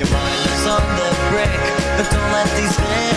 Your mind. Is on the brink, but don't let these visions